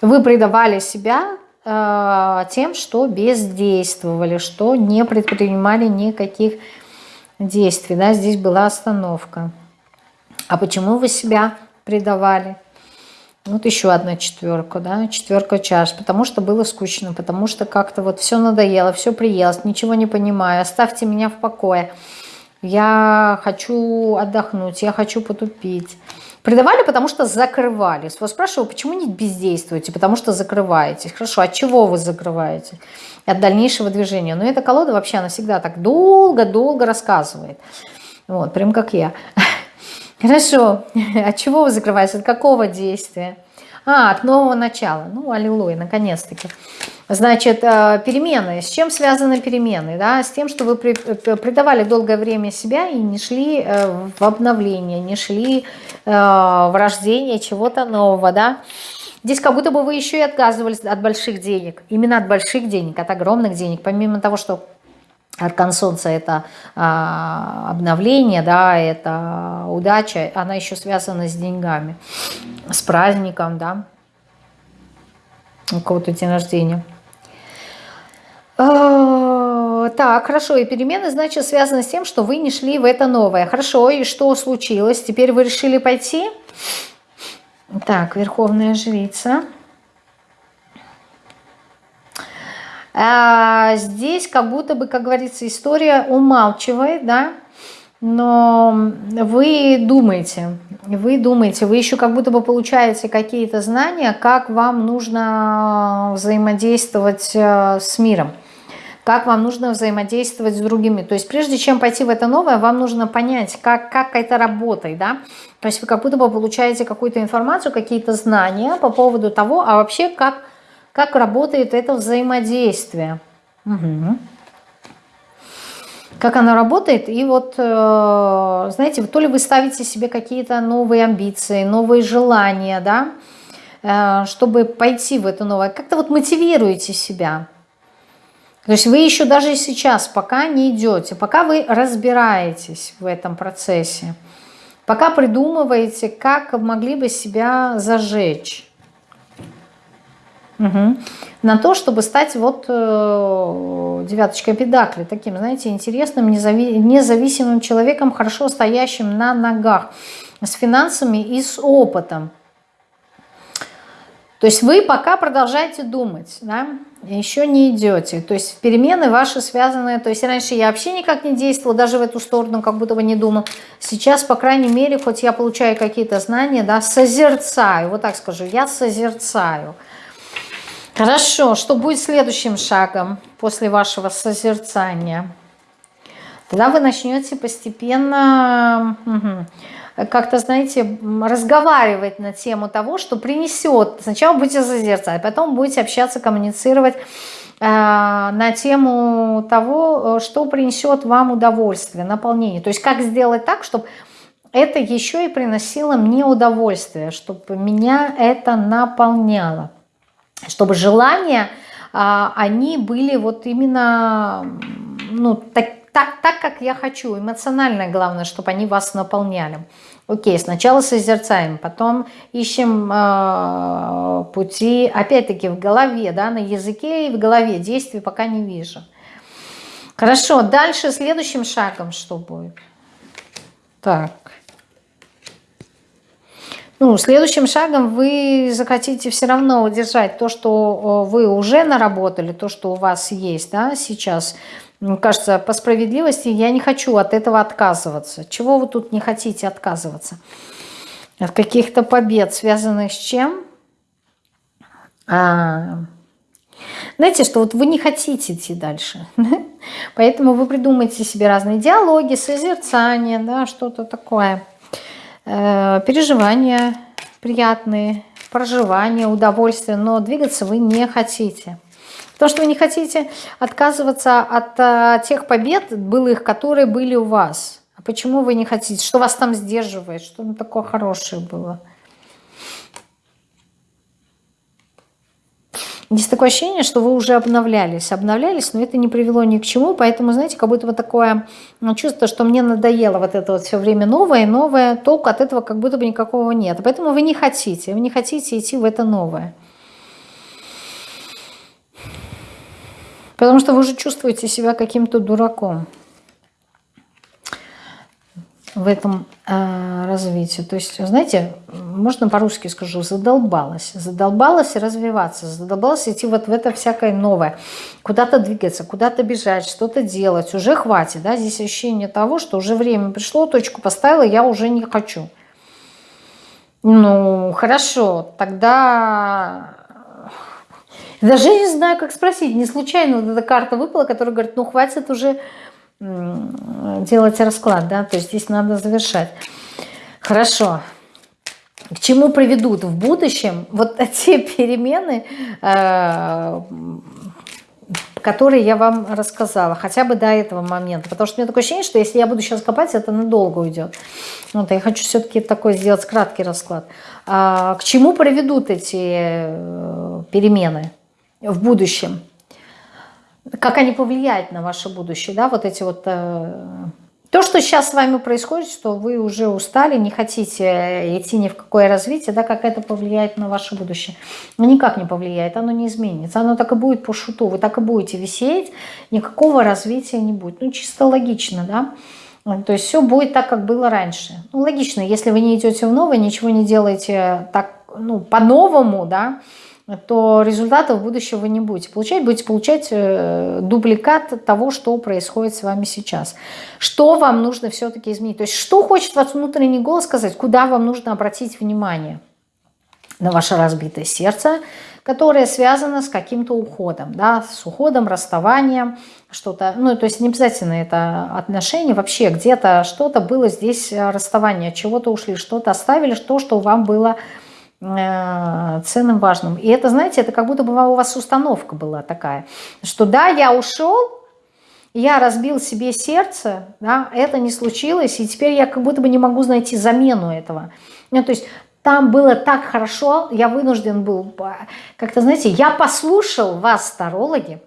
Вы предавали себя э, тем, что бездействовали, что не предпринимали никаких действий. Да? Здесь была остановка. А почему вы себя предавали? Вот еще одна четверка, да, четверка чаш, потому что было скучно, потому что как-то вот все надоело, все приелось, ничего не понимаю, оставьте меня в покое. Я хочу отдохнуть, я хочу потупить. Предавали, потому что закрывались. Вас спрашиваю, почему не бездействуете? Потому что закрываетесь. Хорошо, от чего вы закрываете? От дальнейшего движения. Но эта колода вообще, она всегда так долго-долго рассказывает. Вот, прям как я. Хорошо. От чего вы закрываетесь? От какого действия? А, от нового начала. Ну, аллилуйя, наконец-таки. Значит, э, перемены. С чем связаны перемены? Да? С тем, что вы придавали долгое время себя и не шли э, в обновление, не шли э, в рождение чего-то нового. Да? Здесь как будто бы вы еще и отказывались от больших денег. Именно от больших денег, от огромных денег. Помимо того, что Аркан Солнца – это а, обновление, да, это удача, она еще связана с деньгами, с праздником, да, у кого-то день рождения. А, так, хорошо, и перемены, значит, связаны с тем, что вы не шли в это новое. Хорошо, и что случилось? Теперь вы решили пойти? Так, Верховная Жрица – А здесь как будто бы, как говорится, история умалчивает, да, но вы думаете, вы думаете, вы еще как будто бы получаете какие-то знания, как вам нужно взаимодействовать э, с миром, как вам нужно взаимодействовать с другими. То есть прежде чем пойти в это новое, вам нужно понять, как, как это работает, да. То есть вы как будто бы получаете какую-то информацию, какие-то знания по поводу того, а вообще как как работает это взаимодействие. Угу. Как оно работает. И вот, э, знаете, то ли вы ставите себе какие-то новые амбиции, новые желания, да, э, чтобы пойти в это новое. Как-то вот мотивируете себя. То есть вы еще даже сейчас пока не идете, пока вы разбираетесь в этом процессе, пока придумываете, как могли бы себя зажечь. Угу. На то, чтобы стать вот э, девяточкой педакли, таким, знаете, интересным, незави независимым человеком, хорошо стоящим на ногах, с финансами и с опытом. То есть вы пока продолжаете думать, да, еще не идете. То есть перемены ваши связаны, то есть раньше я вообще никак не действовала, даже в эту сторону как будто бы не думал. Сейчас, по крайней мере, хоть я получаю какие-то знания, да, созерцаю, вот так скажу, я созерцаю. Хорошо, что будет следующим шагом после вашего созерцания? Тогда вы начнете постепенно как-то, знаете, разговаривать на тему того, что принесет. Сначала будете созерцать, потом будете общаться, коммуницировать э, на тему того, что принесет вам удовольствие, наполнение. То есть как сделать так, чтобы это еще и приносило мне удовольствие, чтобы меня это наполняло чтобы желания, а, они были вот именно ну, так, так, так, как я хочу. Эмоционально главное, чтобы они вас наполняли. Окей, сначала созерцаем, потом ищем э, пути, опять-таки в голове, да, на языке и в голове. Действий пока не вижу. Хорошо, дальше следующим шагом что будет? Так. Ну, следующим шагом вы захотите все равно удержать то, что вы уже наработали, то, что у вас есть да, сейчас. Мне кажется, по справедливости я не хочу от этого отказываться. Чего вы тут не хотите отказываться? От каких-то побед, связанных с чем? А, знаете, что вот вы не хотите идти дальше. Поэтому вы придумаете себе разные диалоги, созерцания, да, что-то такое – Э, переживания приятные, проживание, удовольствие, но двигаться вы не хотите. Потому что вы не хотите отказываться от а, тех побед былых, которые были у вас. А почему вы не хотите? Что вас там сдерживает? Что там такое хорошее было? Есть такое ощущение, что вы уже обновлялись, обновлялись, но это не привело ни к чему, поэтому, знаете, как будто бы такое ну, чувство, что мне надоело вот это вот все время новое, новое, толку от этого как будто бы никакого нет. Поэтому вы не хотите, вы не хотите идти в это новое. Потому что вы уже чувствуете себя каким-то дураком в этом э, развитии. То есть, знаете, можно по-русски скажу, задолбалась. Задолбалась развиваться, задолбалась идти вот в это всякое новое. Куда-то двигаться, куда-то бежать, что-то делать. Уже хватит, да, здесь ощущение того, что уже время пришло, точку поставила, я уже не хочу. Ну, хорошо, тогда... Даже не знаю, как спросить. Не случайно вот эта карта выпала, которая говорит, ну, хватит уже делать расклад, да, то есть здесь надо завершать. Хорошо. К чему приведут в будущем вот те перемены, э, которые я вам рассказала, хотя бы до этого момента. Потому что у меня такое ощущение, что если я буду сейчас копать, это надолго уйдет. Вот, я хочу все-таки такой сделать краткий расклад. А, к чему приведут эти э, перемены в будущем? Как они повлияют на ваше будущее, да, вот эти вот... Э, то, что сейчас с вами происходит, что вы уже устали, не хотите идти ни в какое развитие, да, как это повлияет на ваше будущее? Ну, никак не повлияет, оно не изменится. Оно так и будет по шуту, вы так и будете висеть, никакого развития не будет. Ну, чисто логично, да. То есть все будет так, как было раньше. Ну, логично, если вы не идете в новое, ничего не делаете так, ну, по-новому, да, то результатов будущего вы не будете получать, будете получать э, дубликат того, что происходит с вами сейчас. Что вам нужно все-таки изменить? То есть что хочет вас внутренний голос сказать, куда вам нужно обратить внимание? На ваше разбитое сердце, которое связано с каким-то уходом, да, с уходом, расставанием, что-то, ну, то есть не обязательно это отношения, вообще где-то что-то было здесь э, расставание, чего-то ушли, что-то оставили, то, что вам было ценным, важным. И это, знаете, это как будто бы у вас установка была такая, что да, я ушел, я разбил себе сердце, да, это не случилось, и теперь я как будто бы не могу найти замену этого. Ну, то есть там было так хорошо, я вынужден был, как-то, знаете, я послушал вас, старологи,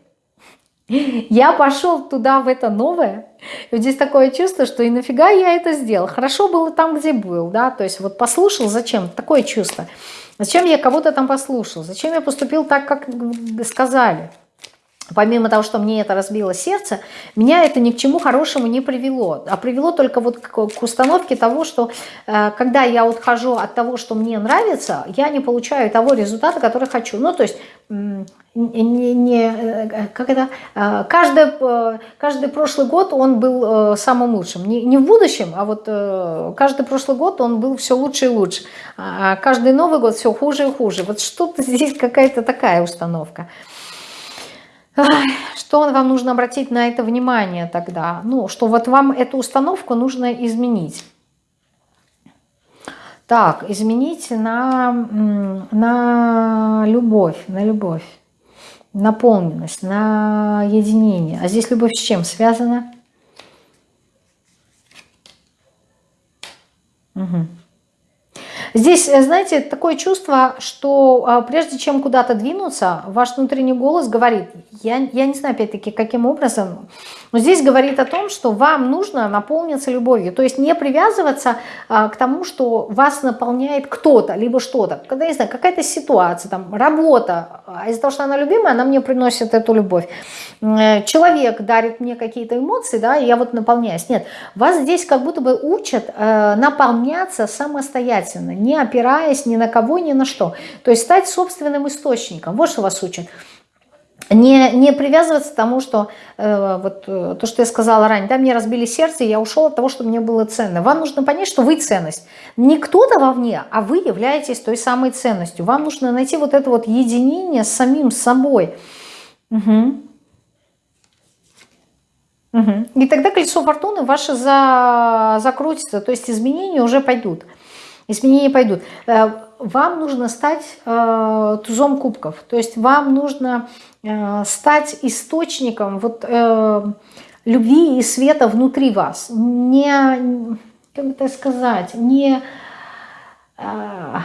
я пошел туда, в это новое. И вот здесь такое чувство, что и нафига я это сделал. Хорошо было там, где был, да, то есть вот послушал, зачем? Такое чувство. Зачем я кого-то там послушал? Зачем я поступил так, как сказали? Помимо того, что мне это разбило сердце, меня это ни к чему хорошему не привело. А привело только вот к, установке того, что э, когда я отхожу от того, что мне нравится, я не получаю того результата, который хочу. Ну, то есть не, не, э, как это, э, каждый, э, каждый прошлый год он был самым лучшим. Не, не в будущем, а вот каждый прошлый год он был все лучше и лучше. А каждый Новый год все хуже и хуже. Вот что-то здесь какая-то такая установка. Что вам нужно обратить на это внимание тогда? Ну, что вот вам эту установку нужно изменить. Так, изменить на, на любовь, на любовь наполненность, на единение. А здесь любовь с чем связана? Угу. Здесь, э, знаете, такое чувство, что а, прежде чем куда-то двинуться, ваш внутренний голос говорит, я, я не знаю, опять-таки, каким образом, но здесь говорит о том, что вам нужно наполниться любовью. То есть не привязываться а, к тому, что вас наполняет кто-то, либо что-то. Когда, не знаю, какая-то ситуация, там, работа, а из-за того, что она любимая, она мне приносит эту любовь. Э, человек дарит мне какие-то эмоции, да, и я вот наполняюсь. Нет, вас здесь как будто бы учат э, наполняться самостоятельно, не опираясь ни на кого, ни на что. То есть стать собственным источником. Вот что вас учат. Не, не привязываться к тому, что э, вот э, то, что я сказала ранее, да, мне разбили сердце, я ушел от того, что мне было ценно. Вам нужно понять, что вы ценность. Не кто-то вовне, а вы являетесь той самой ценностью. Вам нужно найти вот это вот единение с самим собой. Угу. Угу. И тогда колесо фортуны ваше за, закрутится, то есть изменения уже пойдут изменения пойдут. Э, вам нужно стать э, тузом кубков, то есть вам нужно э, стать источником вот, э, любви и света внутри вас. Не, как так сказать, не... Э,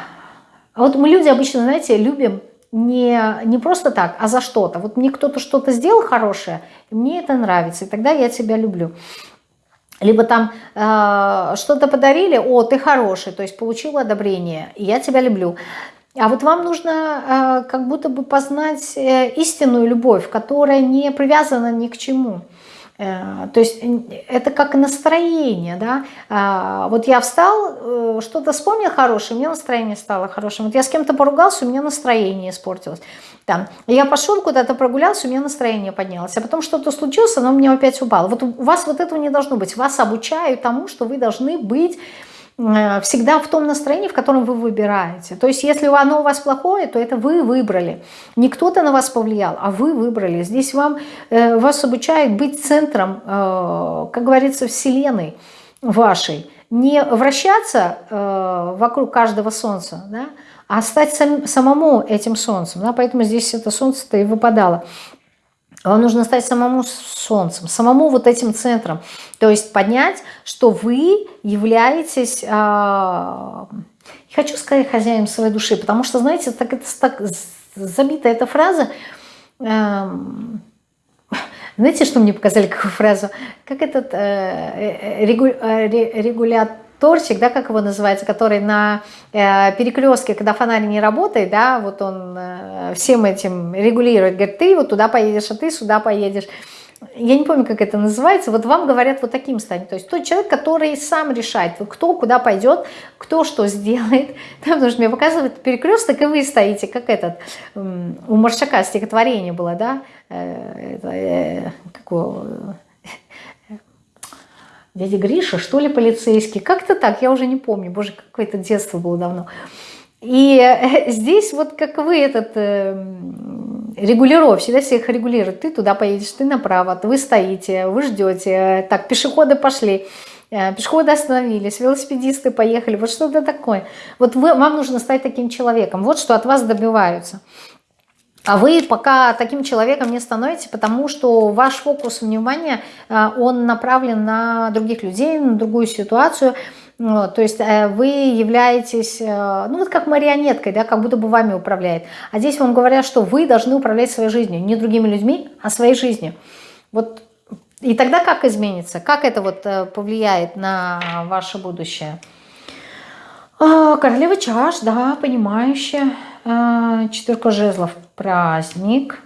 вот мы люди обычно, знаете, любим не, не просто так, а за что-то. Вот мне кто-то что-то сделал хорошее, мне это нравится, и тогда я тебя люблю либо там э, что-то подарили, о, ты хороший, то есть получил одобрение, я тебя люблю. А вот вам нужно э, как будто бы познать э, истинную любовь, которая не привязана ни к чему. Э, то есть это как настроение, да. А, вот я встал, э, что-то вспомнил хорошее, у меня настроение стало хорошим. Вот я с кем-то поругался, у меня настроение испортилось. Там, я пошел куда-то прогулялся, у меня настроение поднялось. А потом что-то случилось, оно у меня опять упало. Вот у вас вот этого не должно быть. Вас обучают тому, что вы должны быть всегда в том настроении, в котором вы выбираете. То есть если оно у вас плохое, то это вы выбрали. Не кто-то на вас повлиял, а вы выбрали. Здесь вам, э, вас обучают быть центром, э, как говорится, вселенной вашей. Не вращаться вокруг каждого солнца, да, а стать сам, самому этим солнцем. Да, поэтому здесь это солнце-то и выпадало. Вам нужно стать самому солнцем, самому вот этим центром. То есть поднять, что вы являетесь, э, хочу сказать, хозяином своей души, потому что, знаете, так, это, так забита эта фраза. Э, знаете, что мне показали, какую фразу? Как этот э, регу, э, регулятор торчик, да, как его называется, который на э, перекрестке, когда фонарь не работает, да, вот он э, всем этим регулирует, говорит, ты вот туда поедешь, а ты сюда поедешь. Я не помню, как это называется, вот вам говорят вот таким стать. То есть тот человек, который сам решает, кто куда пойдет, кто что сделает. Да, потому что мне показывают перекресток, и вы стоите, как этот, у Маршака стихотворение было, да, э, э, какого дядя Гриша, что ли, полицейский. Как-то так, я уже не помню. Боже, какое-то детство было давно. И э, здесь вот как вы этот э, регулировщик, всегда всех регулирует. Ты туда поедешь, ты направо, вы стоите, вы ждете. Так, пешеходы пошли, э, пешеходы остановились, велосипедисты поехали. Вот что-то такое. Вот вы, вам нужно стать таким человеком. Вот что от вас добиваются. А вы пока таким человеком не становитесь, потому что ваш фокус внимания, э, он направлен на других людей, на другую ситуацию. То есть э, вы являетесь, э, ну вот как марионеткой, да, как будто бы вами управляет. А здесь вам говорят, что вы должны управлять своей жизнью, не другими людьми, а своей жизнью. Вот и тогда как изменится? Как это вот повлияет на ваше будущее? А, королева чаш, да, понимающая. Четверка жезлов, праздник.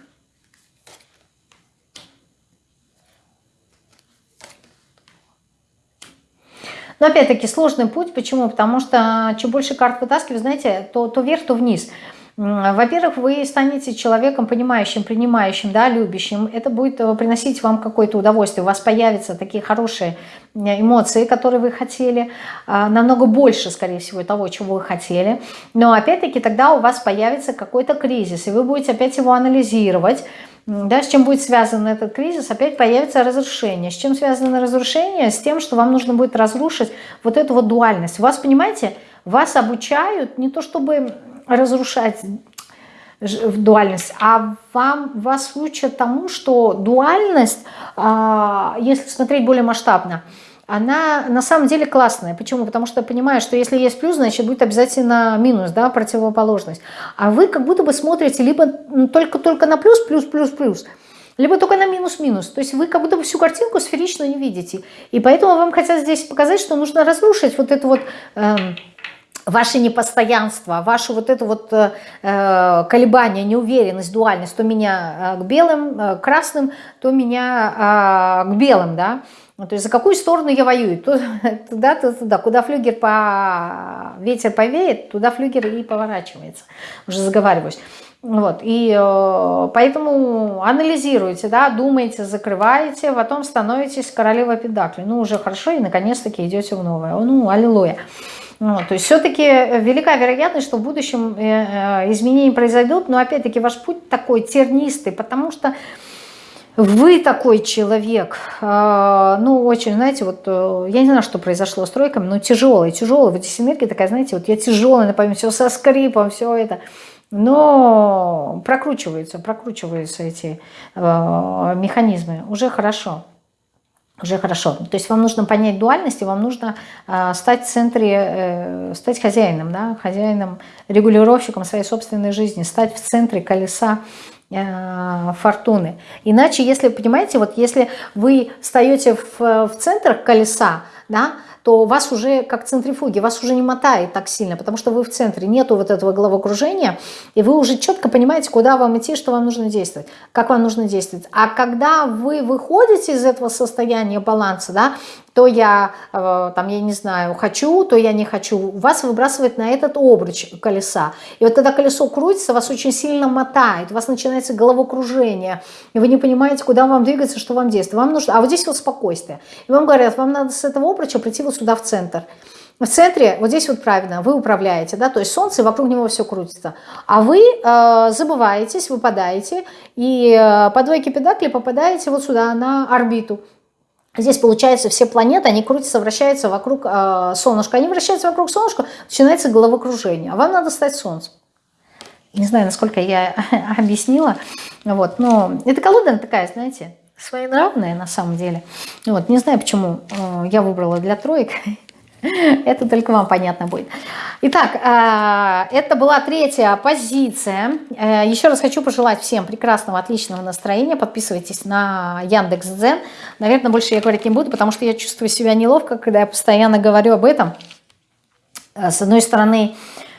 Но опять-таки сложный путь. Почему? Потому что чем больше карт вытаскиваю, знаете, то, то вверх, то вниз. Во-первых, вы станете человеком понимающим, принимающим, да, любящим. Это будет э, приносить вам какое-то удовольствие. У вас появятся такие хорошие эмоции, которые вы хотели, а, намного больше, скорее всего, того, чего вы хотели. Но опять-таки тогда у вас появится какой-то кризис, и вы будете опять его анализировать, да, с чем будет связан этот кризис, опять появится разрушение. С чем связано разрушение? С тем, что вам нужно будет разрушить вот эту вот дуальность. Вас, понимаете, вас обучают не то чтобы разрушать в дуальность, а вам, вас учат тому, что дуальность, а, если смотреть более масштабно, она на самом деле классная. Почему? Потому что понимаю, что если есть плюс, значит будет обязательно минус, да, противоположность. А вы как будто бы смотрите либо только-только на плюс, плюс, плюс, плюс, либо только на минус-минус. То есть вы как будто бы всю картинку сферично не видите. И поэтому вам хотят здесь показать, что нужно разрушить вот это вот... Э, ваше непостоянство, ваше вот это вот э, э, колебание, неуверенность, дуальность, то меня э, к белым, э, красным, то меня э, к белым, да, то есть за какую сторону я воюю? Туда, то туда. Куда флюгер по... ветер повеет, туда флюгер и поворачивается. Уже заговариваюсь. Вот, и э, поэтому анализируйте, да, думаете, закрываете, потом становитесь королевой педакли. Ну, уже хорошо, и наконец-таки идете в новое. Ну, аллилуйя. Вот, то есть все-таки велика вероятность, что в будущем э, э, изменения произойдут, но опять-таки ваш путь такой тернистый, потому что вы такой человек, ну, очень, знаете, вот, э, я не знаю, что произошло с тройками, но тяжелый, тяжелый, вот здесь энергия такая, знаете, вот я тяжелый, напомню, все со скрипом, все это, но прокручиваются, прокручиваются эти э, механизмы, уже хорошо, уже хорошо. То есть вам нужно понять дуальность, и вам нужно э, стать в центре, э, стать хозяином, да, хозяином, регулировщиком своей собственной жизни, стать в центре колеса Э, фортуны. Иначе, если, понимаете, вот если вы встаете в, в центр колеса, да, то вас уже как центрифуги, вас уже не мотает так сильно, потому что вы в центре, нету вот этого головокружения, и вы уже четко понимаете, куда вам идти, что вам нужно действовать, как вам нужно действовать. А когда вы выходите из этого состояния баланса, да, то я, э, там, я не знаю, хочу, то я не хочу, вас выбрасывает на этот обруч колеса. И вот когда колесо крутится, вас очень сильно мотает, у вас начинается головокружение, и вы не понимаете, куда вам двигаться, что вам действовать. Вам нужно, а вот здесь вот спокойствие. И вам говорят, вам надо с этого обруча прийти вот сюда в центр. В центре, вот здесь вот правильно, вы управляете, да, то есть солнце, вокруг него все крутится. А вы э, забываетесь, выпадаете, и э, по двойке педакли попадаете вот сюда, на орбиту. Здесь, получается, все планеты, они крутятся, вращаются вокруг э, солнышка. Они вращаются вокруг солнышка, начинается головокружение. А вам надо стать солнцем. Не знаю, насколько я объяснила. Вот, но эта колода такая, знаете, своенравная на самом деле. Вот, не знаю, почему э, я выбрала для троек. Это только вам понятно будет. Итак, э, это была третья позиция. Э, еще раз хочу пожелать всем прекрасного, отличного настроения. Подписывайтесь на Яндекс.Дзен. Наверное, больше я говорить не буду, потому что я чувствую себя неловко, когда я постоянно говорю об этом. С одной стороны,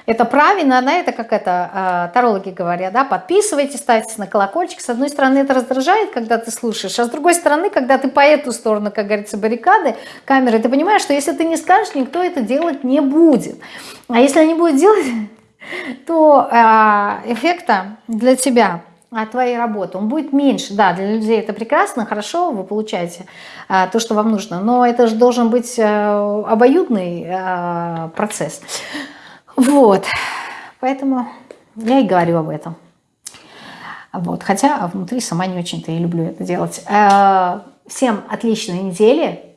это правильно, да, это как это а, тарологи говорят, да, подписывайтесь, ставьте на колокольчик. С одной стороны, это раздражает, когда ты слушаешь, а с другой стороны, когда ты по эту сторону, как говорится, баррикады, камеры, ты понимаешь, что если ты не скажешь, никто это делать не будет. А если они будут делать, то а, эффекта для тебя от твоей работы, он будет меньше. Да, для людей это прекрасно, хорошо, вы получаете а, то, что вам нужно, но это же должен быть а, обоюдный а, процесс. Вот, поэтому я и говорю об этом. Вот, хотя внутри сама не очень-то и люблю это делать. Э, всем отличной недели,